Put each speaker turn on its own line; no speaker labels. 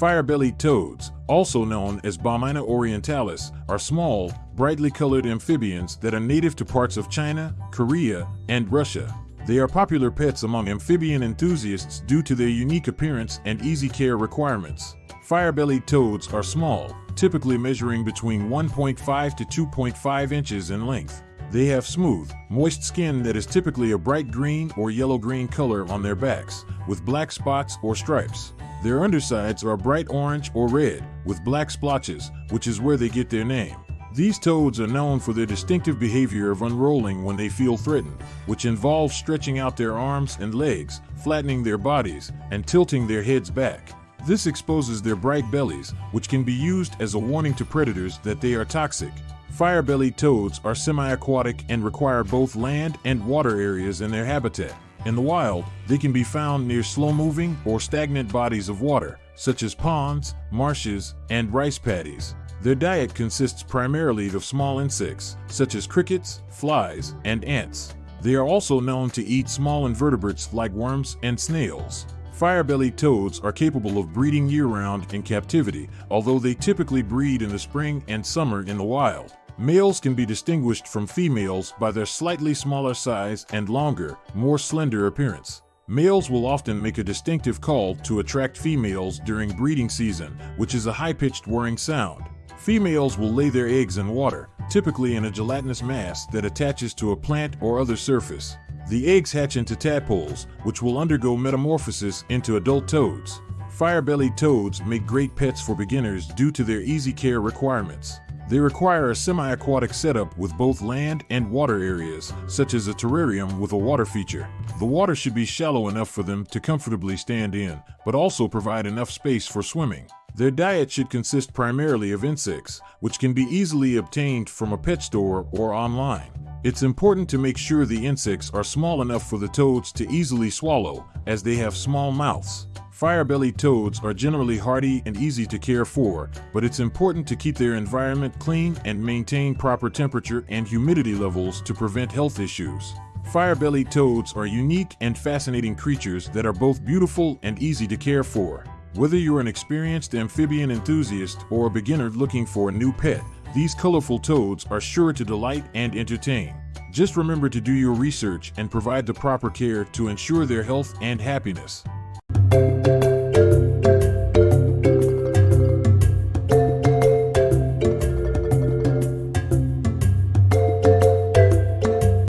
Fire-bellied toads, also known as Bombina orientalis, are small, brightly colored amphibians that are native to parts of China, Korea, and Russia. They are popular pets among amphibian enthusiasts due to their unique appearance and easy care requirements. Fire-bellied toads are small, typically measuring between 1.5 to 2.5 inches in length. They have smooth, moist skin that is typically a bright green or yellow-green color on their backs, with black spots or stripes. Their undersides are bright orange or red, with black splotches, which is where they get their name. These toads are known for their distinctive behavior of unrolling when they feel threatened, which involves stretching out their arms and legs, flattening their bodies, and tilting their heads back. This exposes their bright bellies, which can be used as a warning to predators that they are toxic. Fire-bellied toads are semi-aquatic and require both land and water areas in their habitat. In the wild, they can be found near slow-moving or stagnant bodies of water, such as ponds, marshes, and rice paddies. Their diet consists primarily of small insects, such as crickets, flies, and ants. They are also known to eat small invertebrates like worms and snails. Fire-bellied toads are capable of breeding year-round in captivity, although they typically breed in the spring and summer in the wild. Males can be distinguished from females by their slightly smaller size and longer, more slender appearance. Males will often make a distinctive call to attract females during breeding season, which is a high-pitched whirring sound. Females will lay their eggs in water, typically in a gelatinous mass that attaches to a plant or other surface. The eggs hatch into tadpoles, which will undergo metamorphosis into adult toads. Fire-bellied toads make great pets for beginners due to their easy care requirements. They require a semi-aquatic setup with both land and water areas, such as a terrarium with a water feature. The water should be shallow enough for them to comfortably stand in, but also provide enough space for swimming. Their diet should consist primarily of insects, which can be easily obtained from a pet store or online. It's important to make sure the insects are small enough for the toads to easily swallow, as they have small mouths. Fire-bellied toads are generally hardy and easy to care for, but it's important to keep their environment clean and maintain proper temperature and humidity levels to prevent health issues. Fire-bellied toads are unique and fascinating creatures that are both beautiful and easy to care for. Whether you're an experienced amphibian enthusiast or a beginner looking for a new pet, these colorful toads are sure to delight and entertain. Just remember to do your research and provide the proper care to ensure their health and happiness.